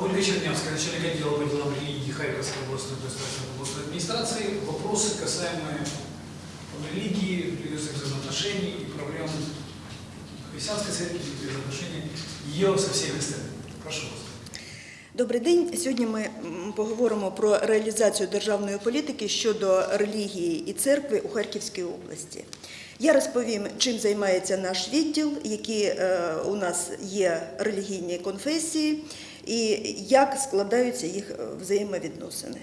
Ольга Чернявская, начальник отдела по делам религии Харьковской областной государственной областной администрации. Вопросы, касаемые религии, религиозных взаимоотношений и проблем христианской церкви, взаимоотношений ее со всеми остальными. Прошу вас. Добрий день. Сьогодні ми м, поговоримо про реалізацію державної політики щодо релігії і церкви у Харківській області. Я розповім, чим займається наш відділ, які е, у нас є релігійні конфесії і як складаються їх е, взаємовідносини.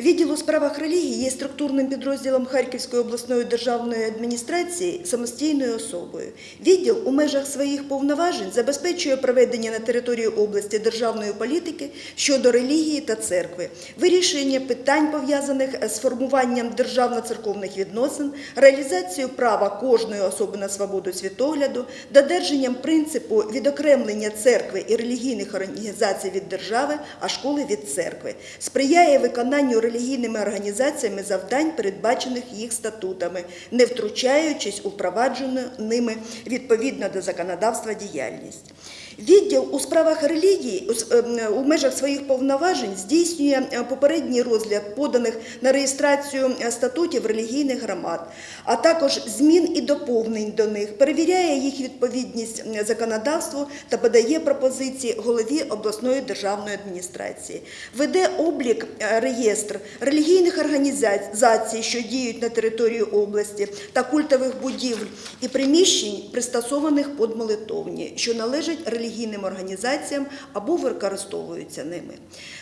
Відділ у справах релігії є структурним підрозділом Харківської обласної державної адміністрації самостійною особою. Відділ у межах своїх повноважень забезпечує проведення на території області державної політики щодо релігії та церкви, вирішення питань пов'язаних з формуванням державно-церковних відносин, реалізацію права кожної особи на свободу світогляду, додержанням принципу відокремлення церкви і релігійних організацій від держави, а школи від церкви, сприяє виконанню релігійними організаціями завдань, передбачених їх статутами, не втручаючись у впроваджену ними відповідно до законодавства діяльність. Відділ у справах релігії у ем, межах своїх повноважень здійснює е, попередній розгляд поданих на реєстрацію е, статутів релігійних громад, а також змін і доповнень до них, перевіряє їх відповідність законодавству та подає пропозиції голові обласної державної адміністрації. Веде облік е, реєстр релігійних організацій, що діють на території області, та культових будівель і приміщень, пристосованих під молитовні, що належать релігійним організаціям або використовуються ними.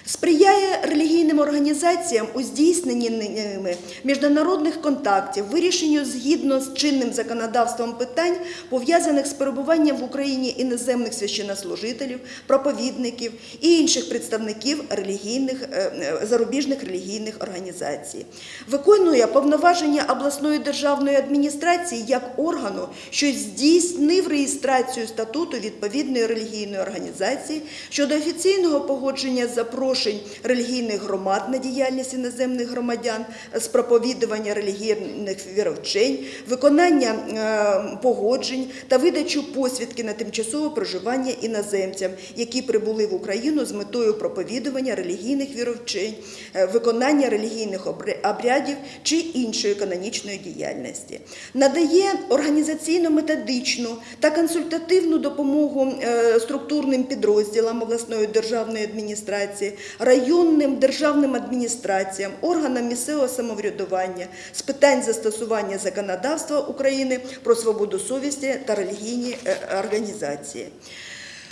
Сприяє релігійним організаціям у здійсненні ними міжнародних контактів, вирішенню згідно з чинним законодавством питань, пов'язаних з перебуванням в Україні іноземних священнослужителів, проповідників і інших представників релігійних е, е, зарубіжних релігійних організацій. Виконує повноваження обласної державної адміністрації як органу, що здійснив реєстрацію статуту відповідної релігійної організації щодо офіційного погодження запрошень релігійних громад на діяльність іноземних громадян з проповідування релігійних віровчень, виконання е, погоджень та видачу посвідки на тимчасове проживання іноземцям, які прибули в Україну з метою проповідування релігійних віровчень, е, виконання релігійних обрядів чи іншої канонічної діяльності. Надає організаційно-методичну та консультативну допомогу е, структурним підрозділам обласної державної адміністрації, районним державним адміністраціям, органам місцевого самоврядування з питань застосування законодавства України про свободу совісті та релігійні е, організації.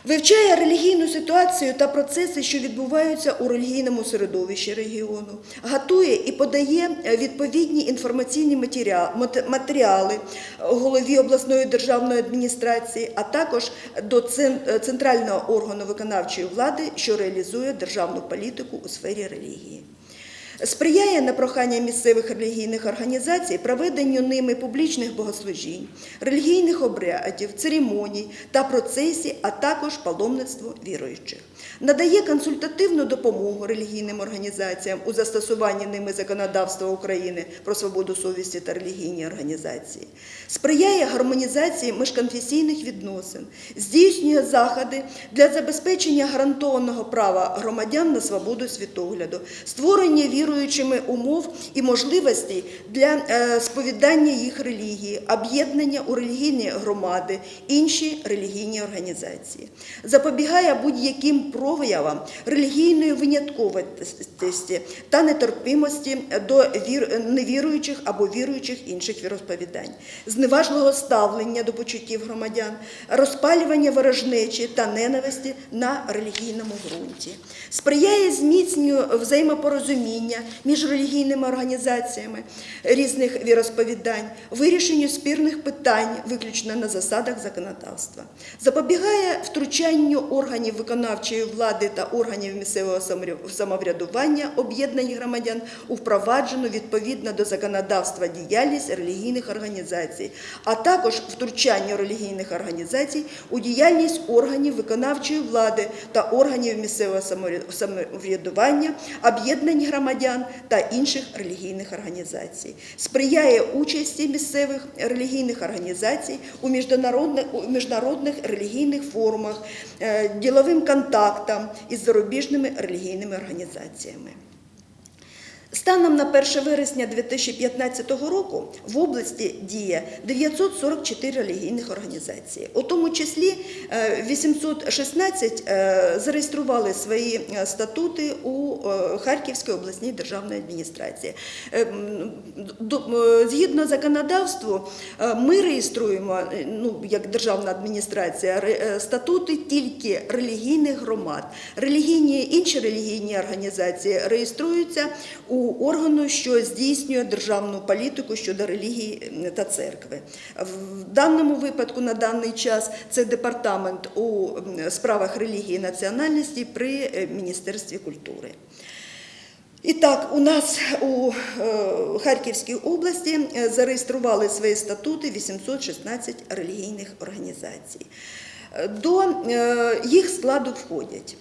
Вивчає релігійну ситуацію та процеси, що відбуваються у релігійному середовищі регіону, готує і подає е, відповідні інформаційні матеріа- матеріали голові обласної державної адміністрації, а також до е, центрального органу виконавчої влади, що реалізує державну політику у сфері релігії. Сприяє на прохання місцевих релігійних організацій проведенню ними публічних богослужінь, релігійних обрядів, церемоній та процесій, а також паломництво віруючих. Надає консультативну допомогу релігійним організаціям у застосуванні ними законодавства України про свободу совісті та релігійні організації. Сприяє гармонізації міжконфесійних відносин, здійснює заходи для забезпечення гарантованого права громадян на свободу світогляду, створення віруючими умов і можливостей для е, сповідання їх релігії, об'єднання у релігійні громади, інші релігійні організації, запобігає будь-яким проявам релігійної винятковості та нетерпимості до вір... невіруючих або віруючих інших віросповідань, зневажливого ставлення до почуттів громадян, розпалювання ворожнечі та ненависті на релігійному ґрунті, сприяє зміцненню взаємопорозуміння між релігійними організаціями різних віросповідань, вирішенню спірних питань виключно на засадах законодавства, запобігає втручанню органів виконавчої влади та органів місцевого самоврядування об'єднань громадян у впроваджену відповідно до законодавства діяльність релігійних організацій, а також втручанню релігійних організацій у діяльність органів виконавчої влади та органів місцевого самоврядування, об'єднань громадян та інших релігійних організацій, сприяє участі місцевих релігійних організацій у міжнародних, у міжнародних релігійних форумах, е, діловим контактам із зарубіжними релігійними організаціями. Станом на 1 вересня 2015 року в області діє 944 релігійних організації. У тому числі е, 816 е, зареєстрували свої е, статути у е, Харківській обласній державній адміністрації. Е, е, Згідно законодавству, е, ми реєструємо е, ну, як державна адміністрація е, статути тільки релігійних громад. Релігійні інші релігійні організації реєструються у органу, що здійснює державну політику щодо релігії та церкви. В даному випадку на даний час це департамент у справах релігії і національності при е, Міністерстві культури. І так, у нас у е, Харківській області е, зареєстрували свої статути 816 релігійних організацій. До їх складу входять.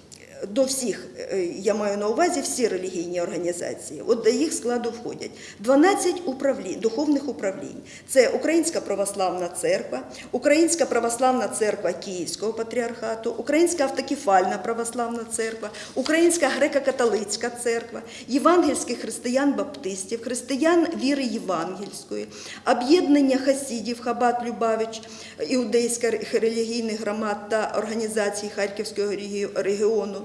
До всіх, е, я маю на увазі всі релігійні організації. От до їх складу входять 12 управлінь, духовних управлінь. Це Українська православна церква, Українська православна церква Київського патріархату, Українська автокефальна православна церква, Українська греко-католицька церква, євангельських християн-баптистів, християн віри євангельської, об'єднання хасідів Хабат Любавич, іудейських релігійних громад та організацій Харківського регіону,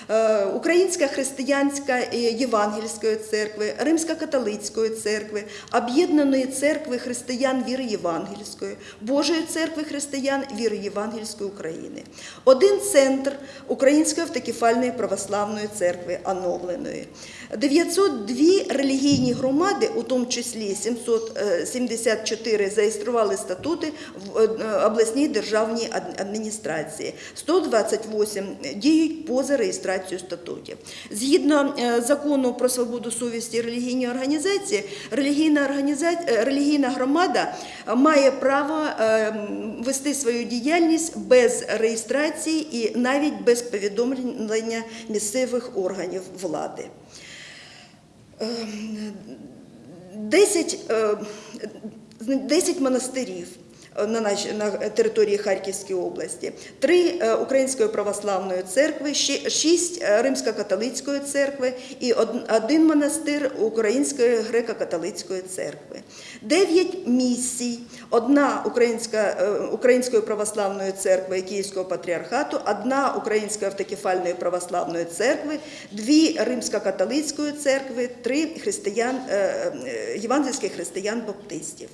Українська християнська євангельської церкви, Римсько-католицької церкви, Об'єднаної церкви християн віри євангельської, Божої церкви християн віри євангельської України. Один центр Української автокефальної православної церкви оновленої. 902 релігійні громади, у тому числі 774 зареєстрували статути в е, обласній державній адміністрації. 128 діють поза реєстрацією статутів. Згідно е, закону про свободу совісті і організації, релігійна, організація, релігійна громада е, має право е, вести свою діяльність без реєстрації і навіть без повідомлення місцевих органів влади. 10, е, 10 монастирів на, наш- на території Харківської області, три е, Української православної церкви, шість е, Римсько-католицької церкви і один монастир Української греко-католицької церкви. Дев'ять місій, одна Українська, е, Української православної церкви і Київського патріархату, одна Української автокефальної православної церкви, дві Римсько-католицької церкви, три християн, е, е, євангельських християн-баптистів.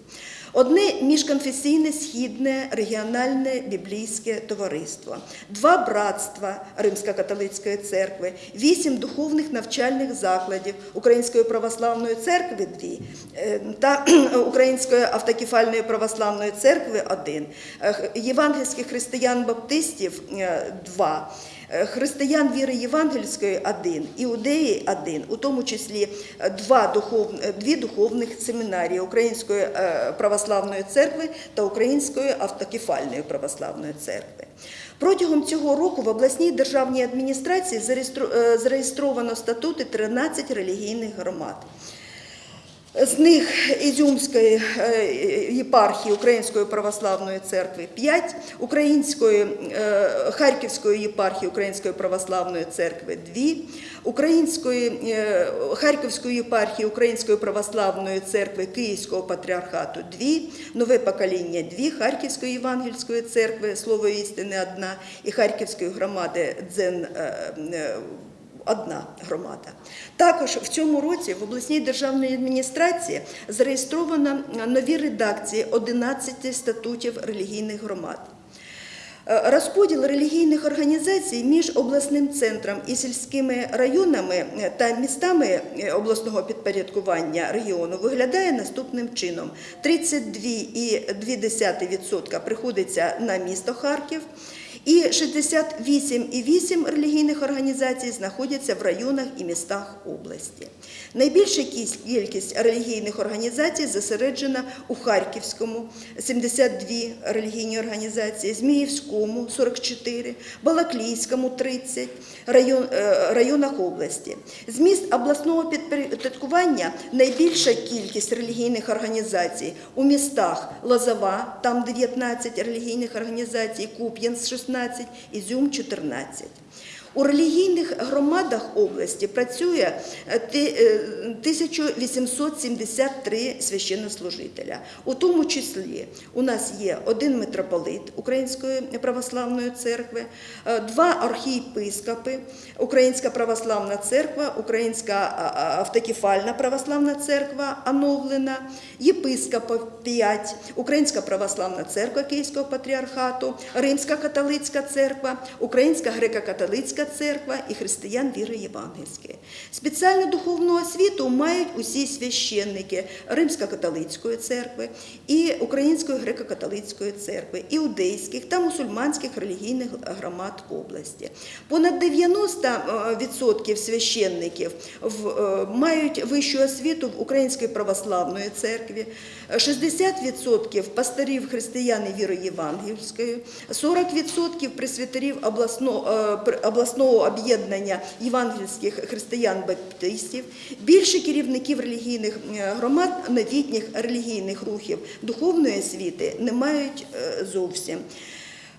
Одне міжконфесійне східне регіональне біблійське товариство, два братства Римсько-католицької церкви, вісім духовних навчальних закладів Української православної церкви дві е, та Української автокефальної православної церкви один, е, євангельських християн-баптистів е, два. Е, Християн віри євангельської один, іудеї один, у тому числі е, два духов, е, дві духовних семінарії Української православної церкви та Української автокефальної православної церкви. Протягом цього року в обласній державній адміністрації зареєстровано статути 13 релігійних громад. З них Ізюмської е, єпархії Української православної церкви 5, Української е, Харківської єпархії Української православної церкви 2, Української е, Харківської єпархії Української православної церкви Київського патріархату 2, нове покоління 2, Харківської євангельської церкви Слово істини одна і Харківської громади Дзен одна громада. Також в цьому році в обласній державній адміністрації зареєстровано нові редакції 11 статутів релігійних громад. Е, Розподіл релігійних організацій між обласним центром і сільськими районами е, та містами е, обласного підпорядкування регіону виглядає наступним чином: 32,2% приходиться на місто Харків. І 68,8 релігійних організацій знаходяться в районах і містах області. Найбільша кількість релігійних організацій зосереджена у Харківському 72 релігійні організації, Зміївському 44, Балаклійському 30 район, е, районах області. З міст обласного підпорядкування найбільша кількість релігійних організацій у містах Лозова, там 19 релігійних організацій, Куп'янськ 16, Ізюм 14. У релігійних громадах області працює е, ти- е, 1873 священнослужителя. У тому числі у нас є один митрополит Української православної церкви, е, два архієпископи, Українська православна церква, Українська автокефальна православна церква оновлена, єпископів 5, Українська православна церква Київського патріархату, Римська католицька церква, Українська греко-католицька церква і християн віри євангельської. Спеціальну духовну освіту мають усі священники Римсько-католицької церкви і Української греко-католицької церкви, іудейських та мусульманських релігійних громад області. Понад 90% священників е, мають вищу освіту в Української православної церкві, 60% пасторів християн і віри євангельської, 40% пресвітерів обласного, е, обласного об'єднання євангельських християн-баптистів, більше керівників релігійних громад новітніх релігійних рухів духовної освіти не мають е, зовсім.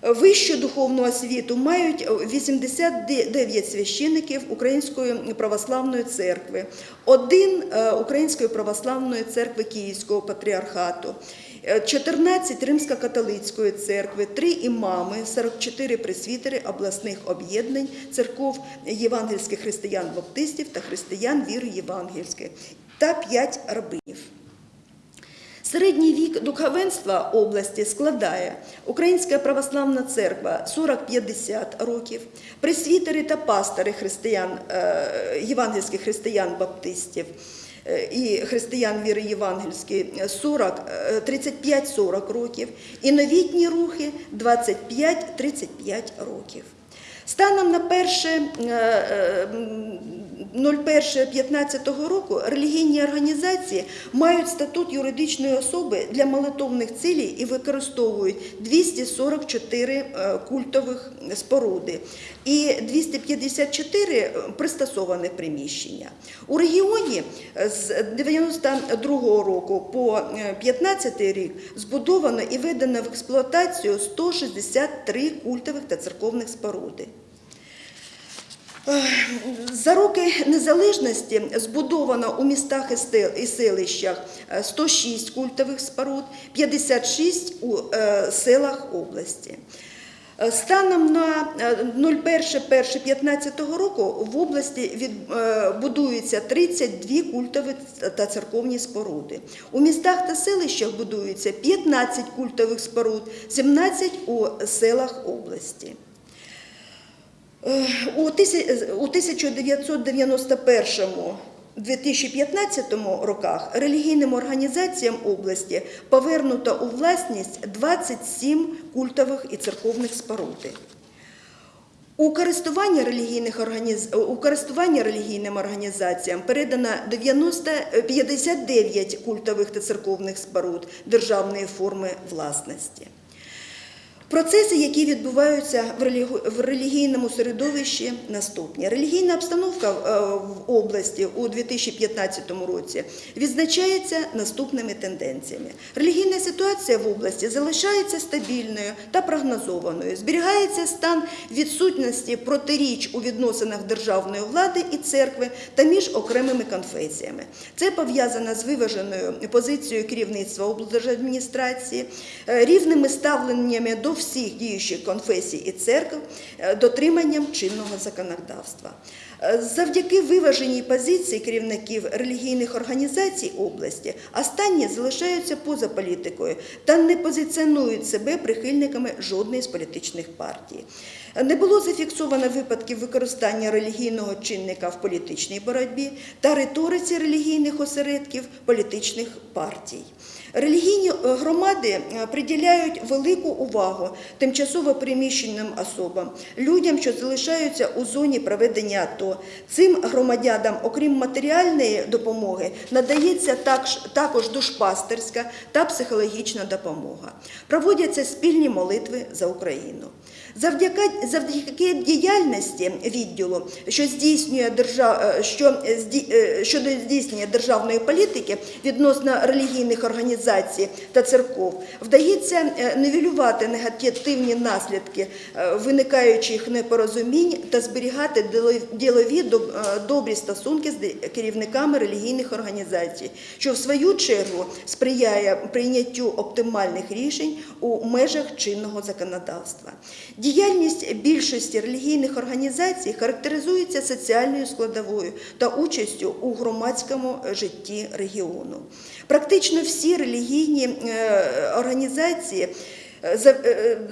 Вищу духовну освіту мають 89 священиків Української православної церкви, один е, Української православної церкви Київського патріархату, 14 Римсько-католицької церкви, 3 імами, 44 пресвітери обласних об'єднань, церков євангельських християн-баптистів та християн віри євангельської та 5 рабинів. Середній вік духовенства області складає Українська православна церква 40-50 років, пресвітери та пастори християн, е, євангельських християн-баптистів е, і християн віри євангельської 40, е, 35-40 років, і новітні рухи 25-35 років. Станом на перше е, е, 01.15 року релігійні організації мають статут юридичної особи для молитовних цілей і використовують 244 е, культових споруди і 254 пристосовані приміщення. У регіоні з 92 року по 15 рік збудовано і введено в експлуатацію 163 культових та церковних споруди. За роки незалежності збудовано у містах і селищах е, 106 культових споруд, 56 у е, селах області. Е, Станом на е, 01.01.15 року в області від, е, будується 32 культові та церковні споруди. У містах та селищах будується 15 культових споруд, 17 у селах області. Е, У тисяч- у 1991-2015 роках релігійним організаціям області повернуто у власність 27 культових і церковних споруди. У користування, релігійних організ... у користування релігійним організаціям передано 90... 59 культових та церковних споруд державної форми власності. Процеси, які відбуваються в релігійному середовищі, наступні. Релігійна обстановка е, в області у 2015 році відзначається наступними тенденціями. Релігійна ситуація в області залишається стабільною та прогнозованою. Зберігається стан відсутності протиріч у відносинах державної влади і церкви та між окремими конфесіями. Це пов'язано з виваженою позицією керівництва облдержадміністрації, е, рівними ставленнями до всіх діючих конфесій і церкв, е, дотриманням чинного законодавства. Е, Завдяки виваженій позиції керівників релігійних організацій області останні залишаються поза політикою та не позиціонують себе прихильниками жодної з політичних партій. Не було зафіксовано випадків використання релігійного чинника в політичній боротьбі та риториці релігійних осередків політичних партій. Релігійні е, громади е, приділяють велику увагу тимчасово переміщеним особам, людям, що залишаються у зоні проведення АТО. Цим громадянам, окрім матеріальної допомоги, надається також душпастерська та психологічна допомога. Проводяться спільні молитви за Україну. Завдяки, завдяки діяльності відділу, що здійснює держав, е, що, е, щодо здійснення державної політики відносно релігійних організацій та церков, вдається е, нивелювати негативні наслідки виникаючих непорозумінь та зберігати діло- ділові добрі стосунки з керівниками релігійних організацій, що в свою чергу сприяє прийняттю оптимальних рішень у межах чинного законодавства. Діяльність більшості релігійних організацій характеризується соціальною складовою та участю у громадському житті регіону. Практично всі релігійні е, організації за-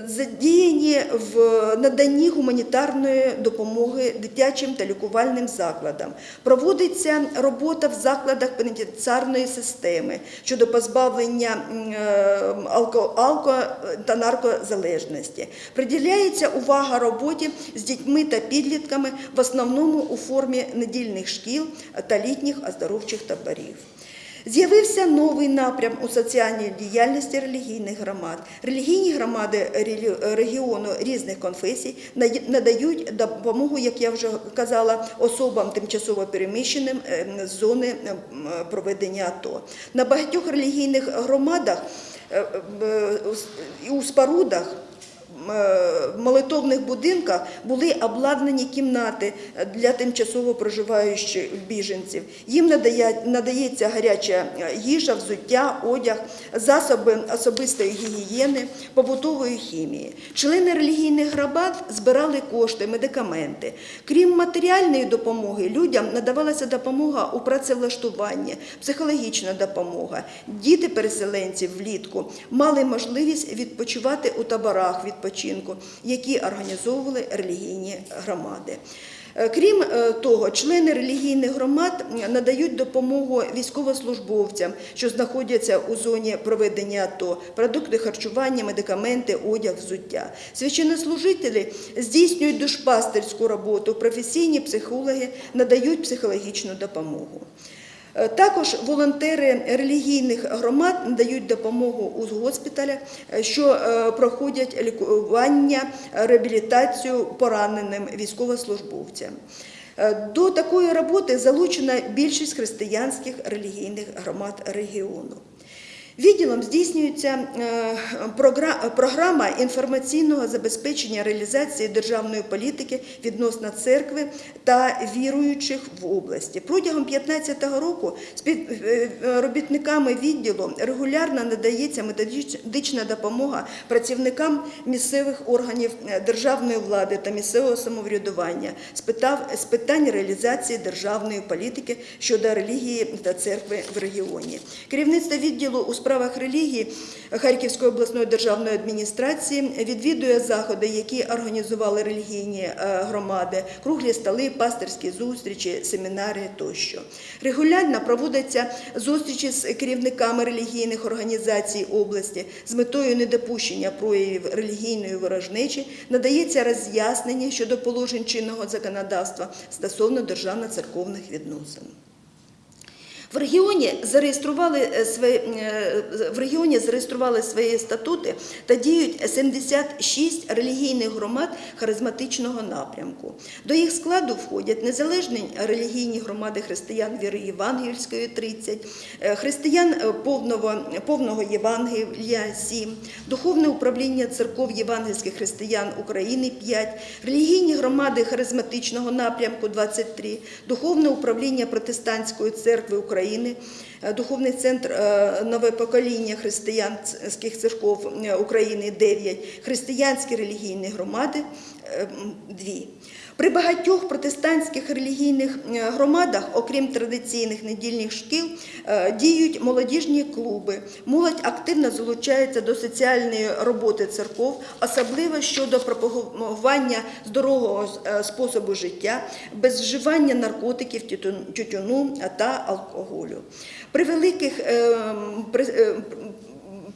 задіяні в наданні гуманітарної допомоги дитячим та лікувальним закладам. Проводиться робота в закладах пенітенціарної системи щодо позбавлення е, алко, алко та наркозалежності. Приділяється увага роботі з дітьми та підлітками в основному у формі недільних шкіл та літніх оздоровчих таборів. З'явився новий напрям у соціальній діяльності релігійних громад. Релігійні громади регіону різних конфесій надають допомогу, як я вже казала, особам тимчасово переміщеним е, з зони е, проведення АТО. На багатьох релігійних громадах е, е, у спорудах молитовних будинках були обладнані кімнати для тимчасово проживаючих біженців. Їм надається гаряча їжа, взуття, одяг, засоби особистої гігієни, побутової хімії. Члени релігійних громад збирали кошти, медикаменти. Крім матеріальної допомоги, людям надавалася допомога у працевлаштуванні, психологічна допомога. Діти переселенців влітку мали можливість відпочивати у таборах відпочинку, які організовували релігійні громади. Е, Крім е, того, члени релігійних громад надають допомогу військовослужбовцям, що знаходяться у зоні проведення АТО, продукти харчування, медикаменти, одяг, взуття. Священнослужителі здійснюють душпастерську роботу, професійні психологи надають психологічну допомогу. Е, Також волонтери релігійних громад надають допомогу у госпіталях, е, що е, проходять лікування, реабілітацію пораненим військовослужбовцям. До такої роботи залучена більшість християнських релігійних громад регіону. Відділом здійснюється е, програма інформаційного забезпечення реалізації державної політики відносно церкви та віруючих в області. Протягом 2015 року співробітниками відділу регулярно надається методична допомога працівникам місцевих органів е, державної влади та місцевого самоврядування з питань реалізації державної політики щодо релігії та церкви в регіоні. Керівництво відділу у справах релігії Харківської обласної державної адміністрації відвідує заходи, які організували релігійні е, громади, круглі столи, пастирські зустрічі, семінари тощо. Регулярно проводяться зустрічі з керівниками релігійних організацій області з метою недопущення проявів релігійної ворожнечі, надається роз'яснення щодо положень чинного законодавства стосовно державно-церковних відносин. В регіоні зареєстрували е, свої, е, в регіоні зареєстрували свої статути та діють 76 релігійних громад харизматичного напрямку. До їх складу входять незалежні релігійні громади християн віри Євангельської 30, е, християн повного, повного Євангелія 7, Духовне управління церков євангельських християн України 5, релігійні громади харизматичного напрямку 23, Духовне управління протестантської церкви України, е, Духовний центр е, нове покоління християнських церков е, України 9, християнські релігійні громади 2. При багатьох протестантських релігійних е, громадах, окрім традиційних недільних шкіл, е, діють молодіжні клуби. Молодь активно залучається до соціальної роботи церков, особливо щодо пропагування здорового е, способу життя, без вживання наркотиків, тютюну та алкоголю. При великих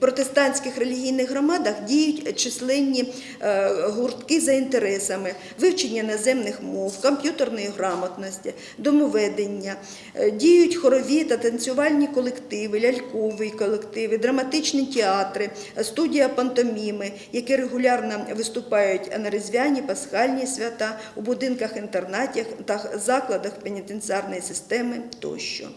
протестантських релігійних громадах діють численні е, гуртки за інтересами вивчення наземних мов, комп'ютерної грамотності, домоведення, Е, діють хорові та танцювальні колективи, лялькові колективи, драматичні театри, студія пантоміми, які регулярно виступають на різдвяні пасхальні свята у будинках інтернатів та закладах пенітенціарної системи тощо.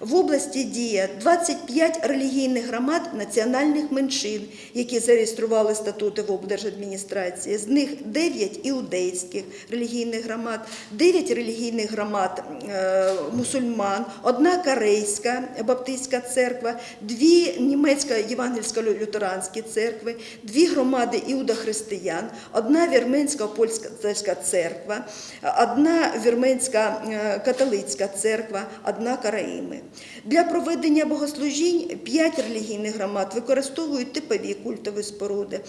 В області діє 25 релігійних громад національних меншин, які зареєстрували статути в облдержадміністрації. З них 9 іудейських релігійних громад, 9 релігійних громад е, мусульман, одна корейська баптистська церква, дві німецька євангельсько-лютеранські церкви, дві громади іудохристиян, одна вірменська польська церква, одна вірменська е, католицька церква, одна караїми. Для проведення богослужінь п'ять релігійних громад використовують типові культові споруди.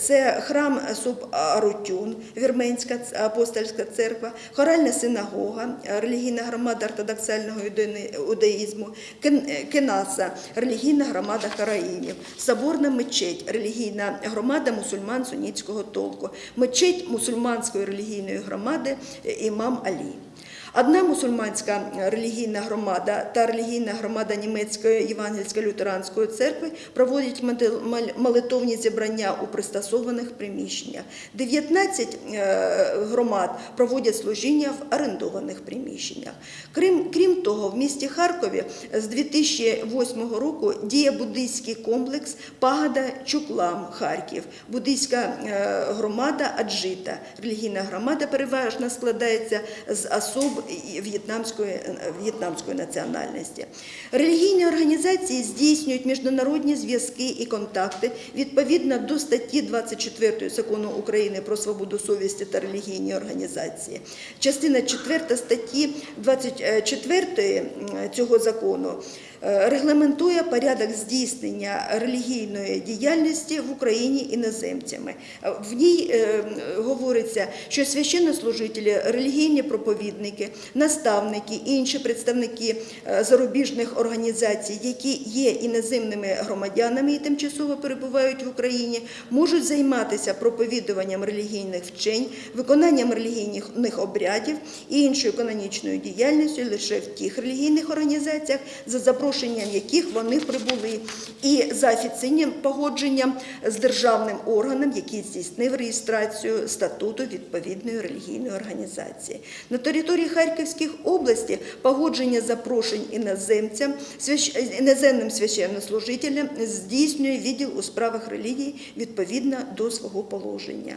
Це храм Суб-Арутюн, Вірменська апостольська церква, хоральна синагога, релігійна громада ортодоксального юдеї- Кенаса, релігійна громада караїмів, соборна мечеть, релігійна громада мусульман сунітського толку, мечеть мусульманської релігійної громади е, імам Алі. Одна мусульманська релігійна громада та релігійна громада німецької євангельсько-лютеранської церкви проводять молитовні зібрання у пристосованих приміщеннях. 19 е, громад проводять служіння в орендованих приміщеннях. Крім, крім того, в місті Харкові з 2008 року діє буддийський комплекс Пагода Чуклам Харків, буддийська е, громада Аджита. Релігійна громада переважно складається з особ в'єтнамської, е, в'єтнамської національності. Релігійні організації здійснюють міжнародні зв'язки і контакти відповідно до статті 24 закону України про свободу совісті та релігійні організації. Частина 4 статті 24 цього закону е, регламентує порядок здійснення релігійної діяльності в Україні іноземцями. Е, В ній е, говориться, що священнослужителі, релігійні проповідники, наставники, інші представники е, зарубіжних організацій, які є іноземними громадянами і тимчасово перебувають в Україні, можуть займатися проповідуванням релігійних вчень, виконанням релігійних обрядів і іншою канонічною діяльністю лише в тих релігійних організаціях, за запрошенням яких вони прибули, і за офіційним погодженням з державним органом, який здійснив реєстрацію статуту відповідної релігійної організації. На території Харківських області погодження запрошень іноземцям, іноземним священнослужителям здійснює відділ у справах релігії відповідно до свого положення.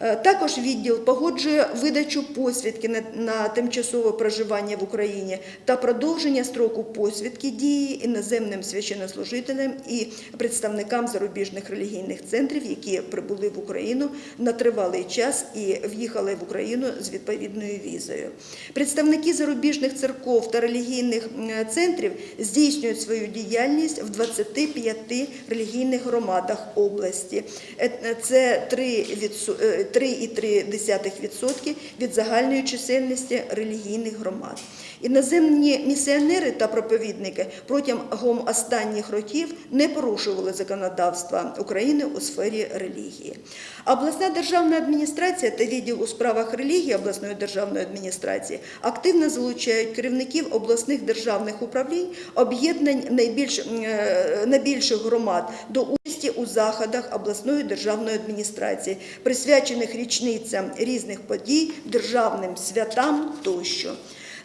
Е, Також відділ погоджує видачу посвідки на, тимчасове проживання в Україні та продовження строку посвідки дії іноземним священнослужителям і представникам зарубіжних релігійних центрів, які прибули в Україну на тривалий час і в'їхали в Україну з відповідною візою. Представники зарубіжних церков та релігійних центрів здійснюють свою діяльність в 25 релігійних громадах області. Е, е, Це 3 відсо- е, 3,3% від загальної чисельності релігійних громад. Іноземні місіонери та проповідники протягом останніх років не порушували законодавства України у сфері релігії. Обласна державна адміністрація та відділ у справах релігії обласної державної адміністрації активно залучають керівників обласних державних управлінь, об'єднань найбільш, е, найбільших громад до участі у заходах обласної державної адміністрації, присвячених річницям різних подій, державним святам тощо.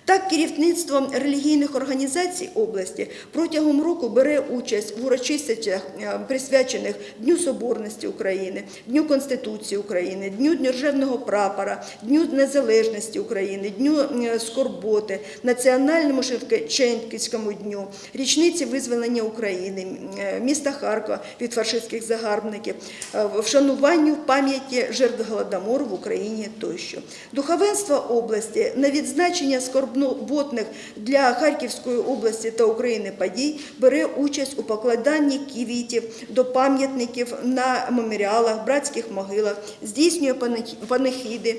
Так, керівництво релігійних організацій області протягом року бере участь в урочистостях, е, присвячених Дню Соборності України, Дню Конституції України, Дню Державного прапора, Дню Незалежності України, Дню е, Скорботи, Національному Шевченківському дню, річниці визволення України, е, міста Харкова від фашистських загарбників, вшануванню пам'яті жертв Голодомору в Україні тощо. Духовенство області на відзначення скорботних для Харківської області та України подій бере участь у покладанні квітів до пам'ятників на меморіалах, братських могилах, здійснює панах- панахіди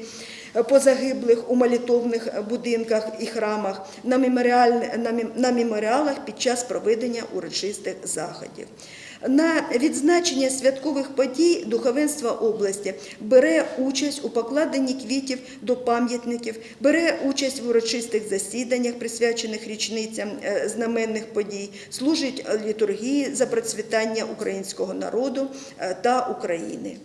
по загиблих у молитовних будинках і храмах, на меморіалах під час проведення урочистих заходів. На відзначення святкових подій духовенства області бере участь у покладенні квітів до пам'ятників, бере участь в урочистих засіданнях, присвячених річницям е, знаменних подій, служить літургії за процвітання українського народу е, та України.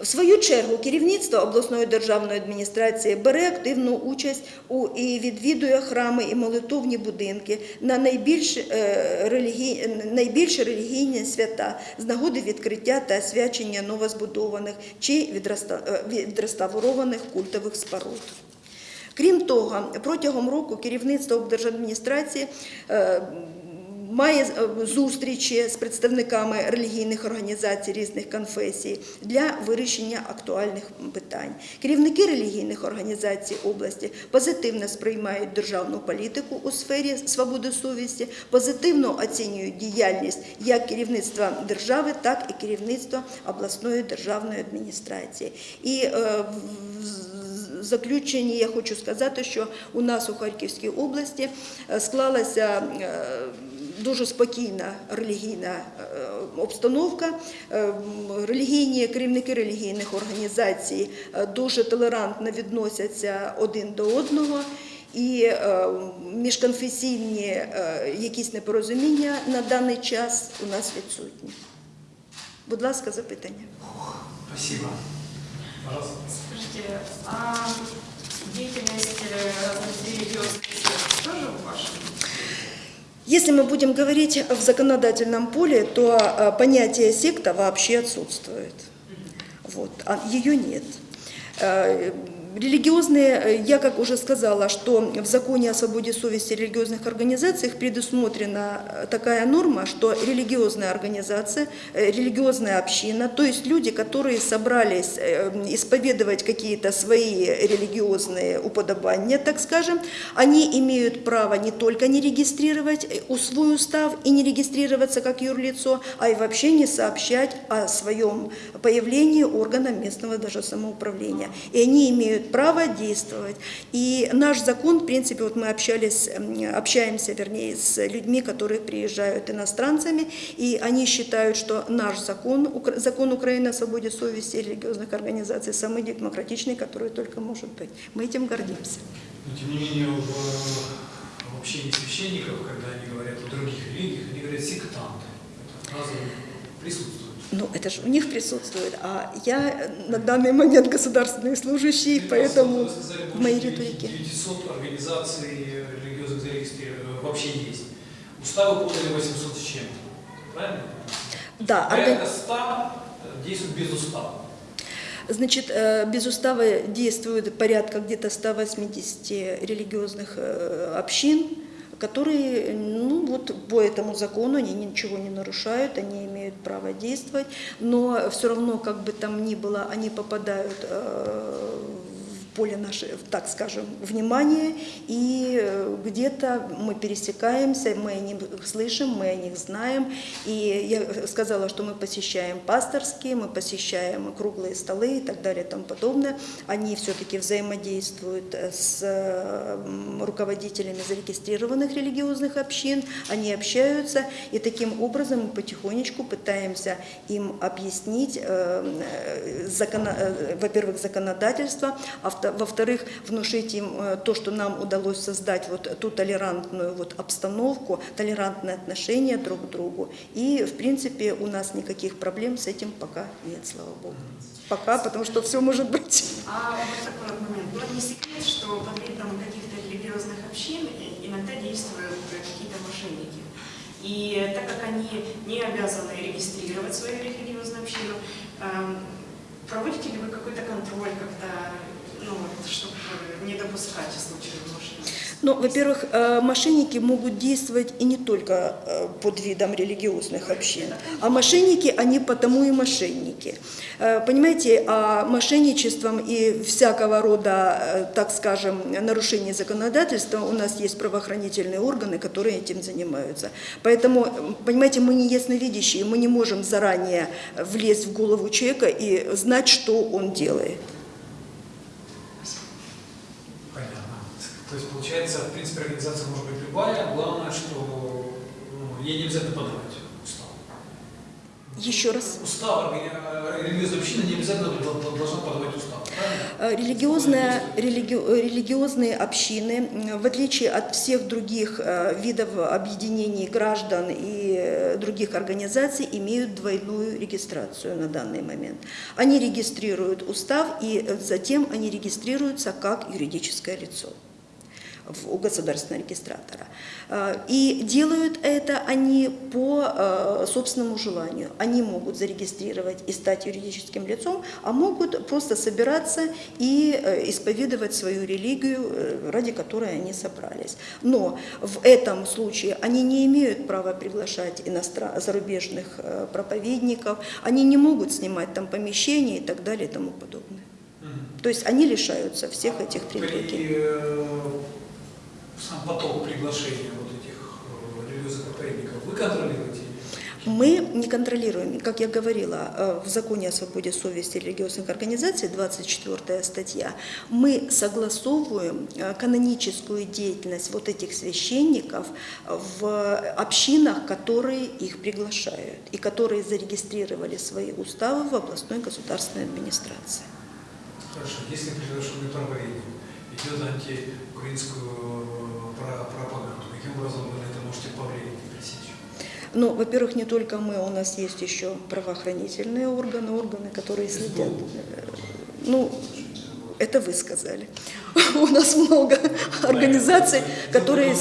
В свою чергу керівництво обласної державної адміністрації бере активну участь у і відвідує храми і молитовні будинки на найбільш, е, релігій, найбільш релігійні свята з нагоди відкриття та освячення новозбудованих чи е, відреставрованих культових споруд. Крім того, протягом року керівництво облдержадміністрації е, має е, зустрічі з представниками релігійних організацій різних конфесій для вирішення актуальних питань. Керівники релігійних організацій області позитивно сприймають державну політику у сфері свободи совісті, позитивно оцінюють діяльність як керівництва держави, так і керівництва обласної державної адміністрації. І е, в- заключенні я хочу сказати, що у нас у Харківській області е, склалася дуже спокійна релігійна е, обстановка. Е, м, Релігійні керівники релігійних організацій е, дуже толерантно відносяться один до одного. І е, міжконфесійні е, якісь непорозуміння на даний час у нас відсутні. Будь ласка, запитання. Спасибо. Пожалуйста. Скажите, а деятельность э, разных религиозных сект тоже в вашем? Если мы будем говорить в законодательном поле, то э, понятие секта вообще отсутствует. Вот, а ее нет. Религиозные, э, я как уже сказала, что в законе о свободе совести религиозных организациях предусмотрена э, такая норма, что религиозная организация, э, религиозная община, то есть люди, которые собрались исповедовать какие-то свои религиозные уподобания, так скажем, они имеют право не только не регистрировать свой устав и не регистрироваться как юрлицо, а и вообще не сообщать о своем появлении органам местного даже самоуправления. И они имеют право действовать. И наш закон, в принципе, вот мы общались, общаемся, вернее, с людьми, которые приезжают иностранцами, и они считают, что наш закон, закон Украины о свободе совести религиозных организаций самый демократичный, который только может быть. Мы этим гордимся. Но тем не менее в, в общении священников, когда они говорят о других религиях, они говорят сектанты. Эта фраза присутствует. Ну, это же у них присутствует, а я э, на данный момент государственный служащий, поэтому Вы сказали, в моей риторике. 900 организаций религиозных зарегистрировано, вообще есть. Уставы подали 800 с чем-то. Правильно? Да, Порядка органи- 100 действуют без устава. Значит, э, без устава действует порядка где-то 180 религиозных э, общин, которые, ну вот по этому закону, они ничего не нарушают, они имеют право действовать, но все равно, как бы там ни было, они попадают э, поле нашего, так скажем, внимания, и э, где-то мы пересекаемся, мы о них слышим, мы о них знаем, и я сказала, что мы посещаем пасторские, мы посещаем круглые столы и так далее и тому подобное. Они все-таки взаимодействуют э, с э, руководителями зарегистрированных религиозных общин, они общаются, и таким образом мы потихонечку пытаемся им объяснить, э, э, э, во-первых, законодательство, а во-вторых, внушить им э, то, что нам удалось создать вот ту толерантную вот обстановку, толерантное отношение друг к другу. И, в принципе, у нас никаких проблем с этим пока нет, слава Богу. Пока, потому что все может быть. А вот такой момент. Ну, не секрет, что под видом каких-то религиозных общин иногда действуют какие-то мошенники. И так как они не обязаны регистрировать свою религиозную общину, эм, проводите ли вы какой-то контроль, когда, ну, чтобы не допускать случаев? Ну, во-первых, э, мошенники могут действовать и не только э, под видом религиозных общин, а мошенники, они потому и мошенники. Э, Понимаете, а мошенничеством и всякого рода, так скажем, нарушений законодательства у нас есть правоохранительные органы, которые этим занимаются. Поэтому, понимаете, мы не ясновидящие, мы не можем заранее влезть в голову человека и знать, что он делает. То есть, получается, в принципе, организация может быть любая, главное, что ну, ей не обязательно подавать устав. Еще раз. Устав э, религиозной общины не обязательно дол- дол- должна подавать устав? Э, Религиозная, религи- э, религиозные общины, в отличие от всех других видов объединений граждан и других организаций, имеют двойную регистрацию на данный момент. Они регистрируют устав и затем они регистрируются как юридическое лицо у государственного регистратора. Э, И делают это они по э, собственному желанию. Они могут зарегистрировать и стать юридическим лицом, а могут просто собираться и э, исповедовать свою религию, э, ради которой они собрались. Но в этом случае они не имеют права приглашать иностран... зарубежных э, проповедников, они не могут снимать там помещения и так далее и тому подобное. То есть они лишаются всех этих привилегий. При, сам поток приглашения вот этих э, религиозных вы контролируете? Мы не контролируем, как я говорила, э, в законе о свободе совести религиозных организаций, 24 статья, мы согласовываем э, каноническую деятельность вот этих священников в общинах, которые их приглашают и которые зарегистрировали свои уставы в областной государственной администрации. Хорошо, если приглашенный проповедник идет антиукраинскую пропаганду, каким образом вы на это можете повлиять и пресечь? Ну, во-первых, не только мы, у нас есть еще правоохранительные органы, органы, которые следят. Э, Ну, это вы сказали. У нас много организаций, которые...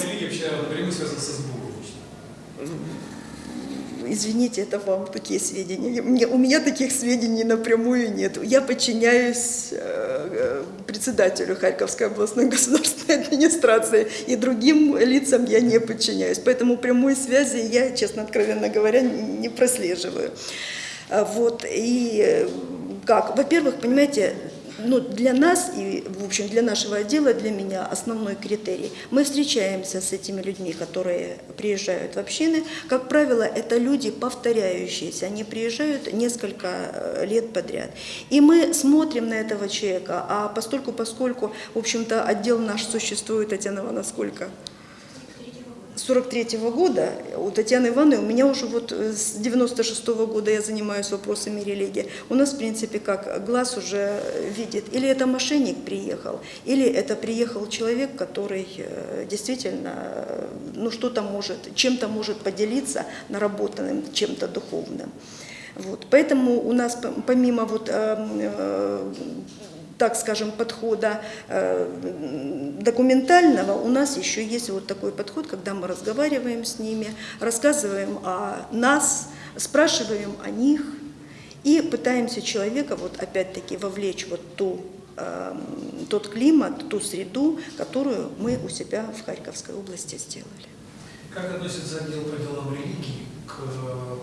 Извините, это вам такие сведения. Мне- у меня таких сведений напрямую нет. Я подчиняюсь э, э, председателю Харьковской областной государственной администрации, и другим лицам я не подчиняюсь. Поэтому прямой связи я, честно, откровенно говоря, не прослеживаю. А Вот, и э, как? Во-первых, понимаете, ну, для нас и, в общем, для нашего отдела, для меня основной критерий. Мы встречаемся с этими людьми, которые приезжают в общины. Как правило, это люди повторяющиеся. Они приезжают несколько э, лет подряд. И мы смотрим на этого человека, а постольку, поскольку, в общем-то, отдел наш существует, Татьяна Ивановна, сколько? 43 года у Татьяны Ивановны, у меня уже вот э, с 96 года я занимаюсь вопросами религии. У нас, в принципе, как глаз уже видит, или это мошенник приехал, или это приехал человек, который э, действительно, э, ну что-то может, чем-то может поделиться наработанным, чем-то духовным. Вот. Поэтому у нас помимо вот, э, э, так скажем, подхода э, документального, у нас еще есть вот такой подход, когда мы разговариваем с ними, рассказываем о нас, спрашиваем о них и пытаемся человека вот опять-таки вовлечь вот ту, э, тот климат, ту среду, которую мы у себя в Харьковской области сделали. Как относится отдел по делам религии к э,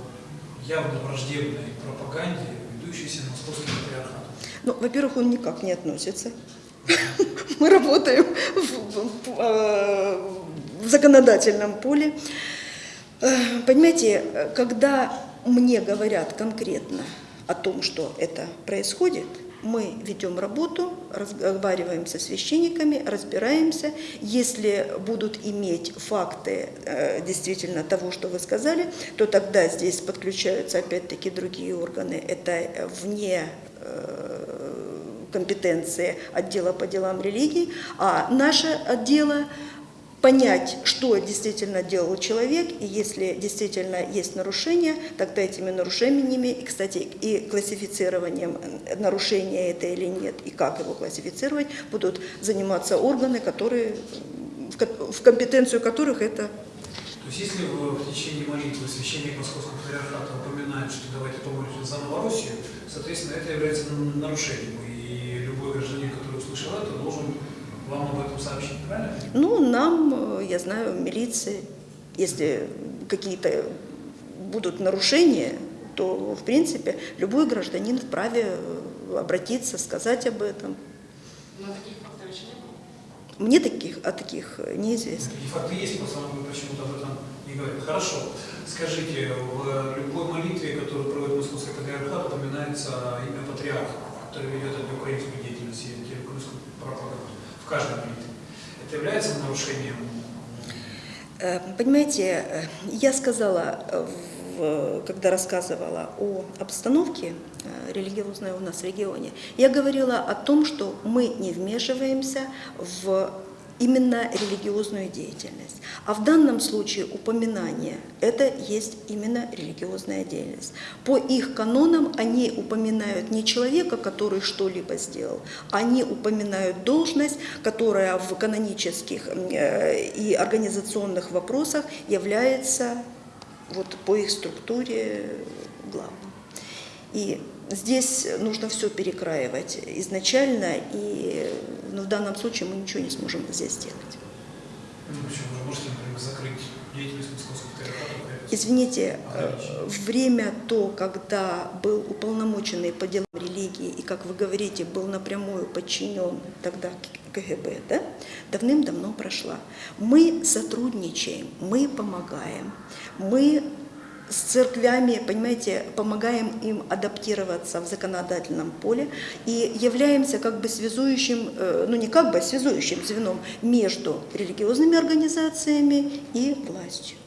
явно враждебной пропаганде, ведущейся московским патриархатом? Ну, во-первых, он никак не относится. Мы работаем в, э, законодательном поле. Э, Понимаете, когда мне говорят конкретно о том, что это происходит, мы ведем работу, разговариваем со священниками, разбираемся. Если будут иметь факты э, действительно того, что вы сказали, то тогда здесь подключаются опять-таки другие органы. Это вне компетенции отдела по делам религий, а наше отдело понять, что действительно делал человек, и если действительно есть нарушения, тогда этими нарушениями, и, кстати, и классифицированием э, нарушения это или нет, и как его классифицировать, будут заниматься органы, которые в ко- в компетенцию которых это То есть если в, в течение молитвы священник Московского патриархата упоминает, что давайте помолимся за Новороссию, соответственно, это является нарушением. И любой гражданин, который услышал это, должен вам об этом сообщить, правильно? Ну, нам, э, я знаю, милиции, если какие-то будут нарушения, то, в принципе, любой гражданин вправе э, обратиться, сказать об этом. Но таких фактов еще не было. Мне таких, о таких э, неизвестно. Факты есть, просто вы почему-то об этом не говорите. Хорошо. Скажите, в любой молитве, которую проводит Московский патриархат, упоминается имя патриарха, который ведет антиукраинскую деятельность и антирусскую пропаганду. В каждой молитве. Это является нарушением Э, Понимаете, э, я сказала, когда рассказывала о обстановке э, религиозной у нас в регионе, я говорила о том, что мы не вмешиваемся в именно религиозную деятельность. А в данном случае упоминание – это есть именно религиозная деятельность. По их канонам они упоминают не человека, который что-либо сделал, они упоминают должность, которая в канонических э, и организационных вопросах является вот по их структуре главным. И здесь нужно все перекраивать изначально, и ну, в данном случае мы ничего не сможем здесь сделать. Ну, почему вы можете, например, закрыть деятельность Московского патриархата? например, Извините, э, время то, когда был уполномоченный по делам религии и, как вы говорите, был напрямую подчинен тогда КГБ, да, давным-давно прошла. Мы сотрудничаем, мы помогаем, мы с церквями, понимаете, помогаем им адаптироваться в законодательном поле и являемся как бы связующим, э, ну не как бы, а связующим звеном между религиозными организациями и властью.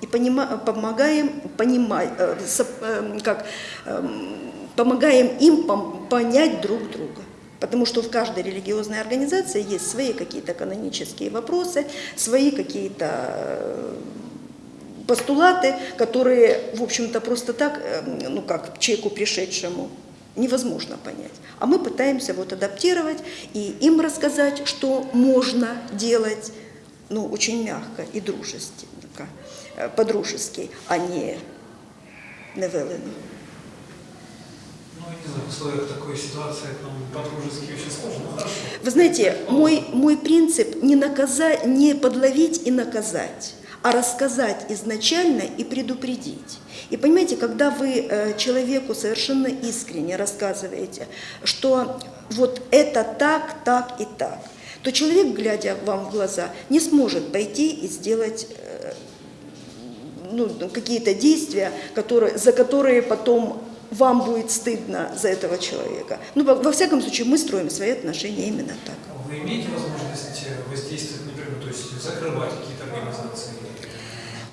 И понима- помогаем понимать, э, э, как, эм, помогаем им понять друг друга. Потому что в каждой религиозной организации есть свои какие-то канонические вопросы, свои какие-то э, постулаты, которые, в общем-то, просто так, э, ну как, человеку пришедшему, невозможно понять. А мы пытаемся вот адаптировать и им рассказать, что можно делать, ну, очень мягко и дружественно, э, по-дружески, а не невелено. Ну, я не знаю, ну. Вы знаете, мой, мой принцип не, наказать, не подловить и наказать, а рассказать изначально и предупредить. И понимаете, когда вы э, человеку совершенно искренне рассказываете, что вот это так, так и так, то человек, глядя вам в глаза, не сможет пойти и сделать э, ну, какие-то действия, которые, за которые потом вам будет стыдно за этого человека. Ну, во, всяком случае, мы строим свои отношения именно так. Вы имеете возможность э, воздействовать, например, то есть закрывать какие-то организации?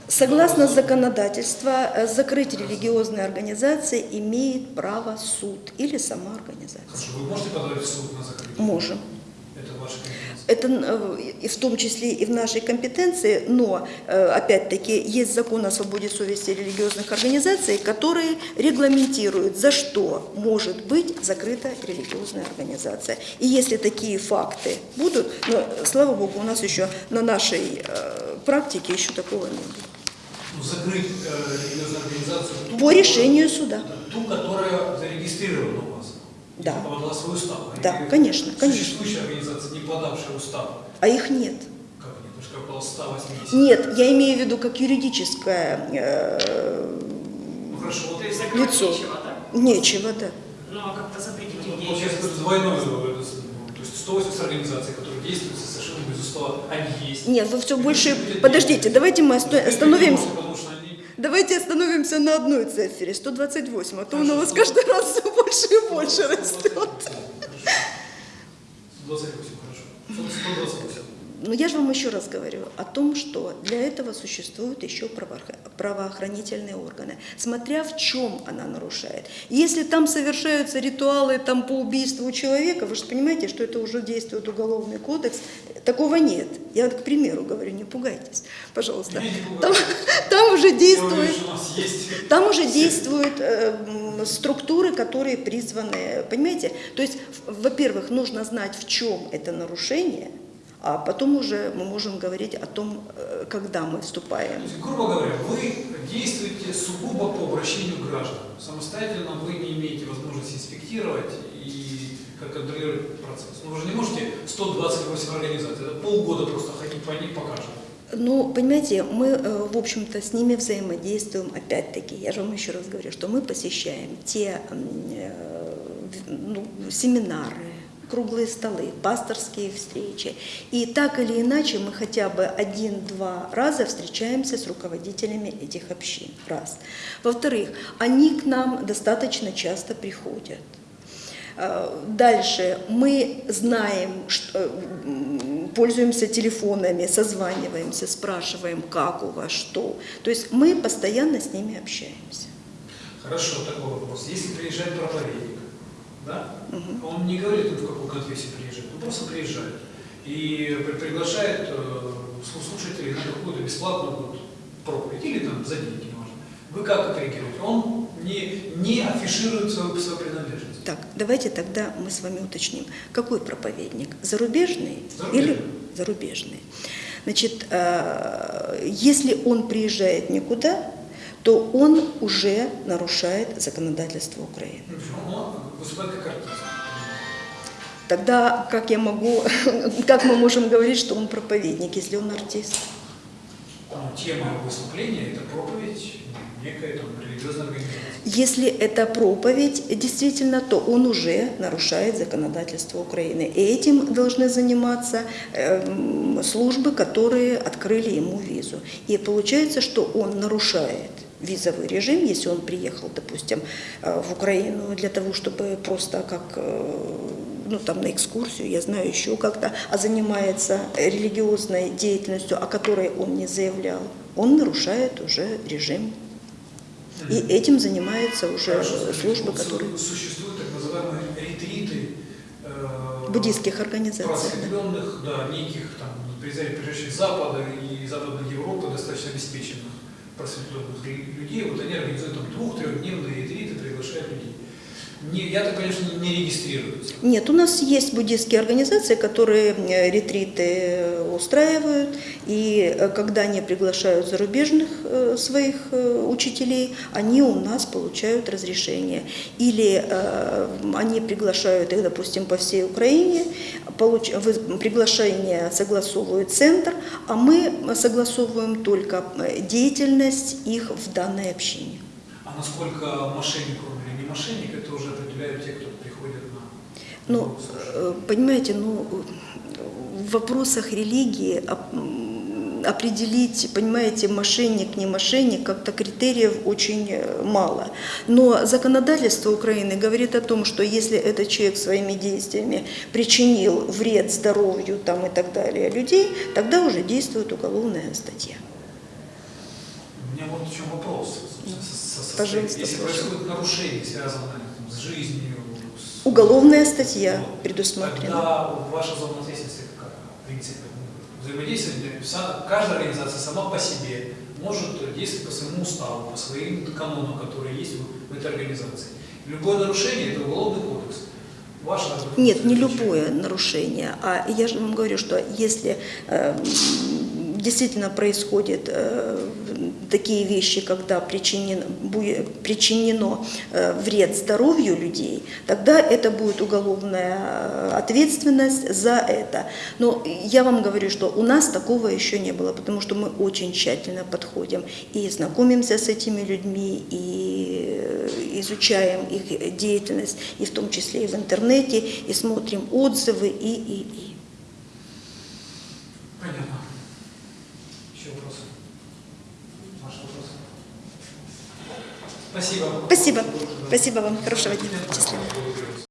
Согласно законодательству, э, закрыть религиозные организации имеет право суд или сама организация. Хорошо, вы можете подавать в суд на закрытие? Можем. Это ваша. Это э, в том числе и в нашей компетенции, но, э, опять-таки, есть закон о свободе совести религиозных организаций, который регламентирует, за что может быть закрыта религиозная организация. И если такие факты будут, но, слава богу, у нас еще на нашей э, практике еще такого не было. Ну, закрыть э, религиозную организацию ту, По решению суда. Ту, которая зарегистрирована у вас. Да. И подала свой устав. Да, Или конечно, конечно. Существующая организация, не подавшая устав. А их нет. Как нет? Потому что около 180. Нет, я имею в виду как юридическое э, Ну хорошо, вот закрывать лицо. нечего, да? Нечего, да. Ну, а как-то запретить Ну, их Получается, двойное, э, то есть 180 организаций, которые действуют совершенно без устава, они есть. Нет, вы все И больше... Подождите, давайте мы остановимся. Давайте остановимся на одной цифре, 128, а то Хорошо, у нас каждый раз все больше и больше растет. да, 128, хорошо. 128. Но я же вам еще раз говорю о том, что для этого существуют еще правоохра- правоохранительные органы, смотря в чем она нарушает. Если там совершаются ритуалы там, по убийству человека, вы же понимаете, что это уже действует уголовный кодекс, такого нет. Я, к примеру, говорю, не пугайтесь, пожалуйста. Там, там уже действует... Там уже действуют э, структуры, которые призваны, понимаете? То есть, во-первых, нужно знать, в чем это нарушение, а потом уже мы можем говорить о том, э, когда мы вступаем. Есть, грубо говоря, вы действуете сугубо по обращению граждан. Самостоятельно вы не имеете возможности инспектировать и как контролировать процесс. Ну, вы же не можете 128 организаций, это полгода просто ходить по ним покажем. Ну, понимаете, мы, э, в общем-то, с ними взаимодействуем, опять-таки, я же вам еще раз говорю, что мы посещаем те э, ну, семинары, круглые столы, пасторские встречи. И так или иначе мы хотя бы один-два раза встречаемся с руководителями этих общин. Раз. Во-вторых, они к нам достаточно часто приходят. Э, Дальше мы знаем, что, м, пользуемся телефонами, созваниваемся, спрашиваем, как у вас, что. То есть мы постоянно с ними общаемся. Хорошо, такой вопрос. Если приезжает проповедник, да, Мгм. он не говорит, в какую конфессию приезжает, он просто приезжает и при- приглашает э, слу- слушателей на какую-то бесплатную вот проповедь или там за деньги, неважно. Вы как отреагируете? Он не, не афиширует свою, свою принадлежность. Так, давайте тогда мы с вами уточним, какой проповедник? Зарубежный, Зарубежный. или зарубежный? Значит, э, если он приезжает никуда, то он уже нарушает законодательство Украины. Ну, артист. Тогда как я могу, как мы можем говорить, что он проповедник, если он артист? Ну, тема выступления – это проповедь некой там, религиозной организации. Если это проповедь, действительно, то он уже нарушает законодательство Украины. И этим должны заниматься эм, службы, которые открыли ему визу. И получается, что он нарушает визовый режим, если он приехал, допустим, э, в Украину для того, чтобы просто как э, ну, там, на экскурсию, я знаю еще как-то, а занимается религиозной деятельностью, о которой он не заявлял, он нарушает уже режим. И этим занимаются уже Хорошо, службы, вот которые су- Существуют так называемые ретриты э, буддийских организаций. просветленных, да, неких там прежде всего, Запада и Западной Европы, достаточно обеспеченных просветленных лю- людей. Вот они организуют там двух-трехдневные ретриты, приглашают людей. Не, я так, конечно, не, регистрируются. Нет, у нас есть буддийские организации, которые э, ретриты э, устраивают, и э, когда они приглашают зарубежных своих учителей, они у нас получают разрешение. Или они приглашают их, допустим, по всей Украине, получ- приглашение согласовывает центр, а мы согласовываем только деятельность их в данной общине. А насколько мошенник или не мошенник, это уже определяют те, кто приходит на Ну, э, понимаете, ну, в вопросах религии определить, понимаете, мошенник, не мошенник, как-то критериев очень э, мало. Но законодательство Украины говорит о том, что если этот человек своими действиями причинил вред здоровью там, и так далее людей, тогда уже действует уголовная статья. У меня вот в чем вопрос. Пожалуйста, Если происходит нарушение, связанное с жизнью, с... Уголовная статья Вот. предусмотрена. Тогда ваша зона ответственности какая? В принципе, взаимодействие, вся- каждая организация сама по себе может действовать по своему уставу, по своим канонам, которые есть в, этой организации. Любое нарушение – это уголовный кодекс. Ваше Нет, не любое нарушение. А я же вам говорю, что если э, действительно происходят э, такие вещи, когда причинен, причинено э, вред здоровью людей, тогда это будет уголовная э, ответственность за это. Но я вам говорю, что у нас такого еще не было, потому что мы очень тщательно подходим и знакомимся с этими людьми, и изучаем их деятельность, и в том числе и в интернете, и смотрим отзывы, и, и, и. Спасибо. Спасибо. Спасибо вам. Хорошего дня. Счастливо.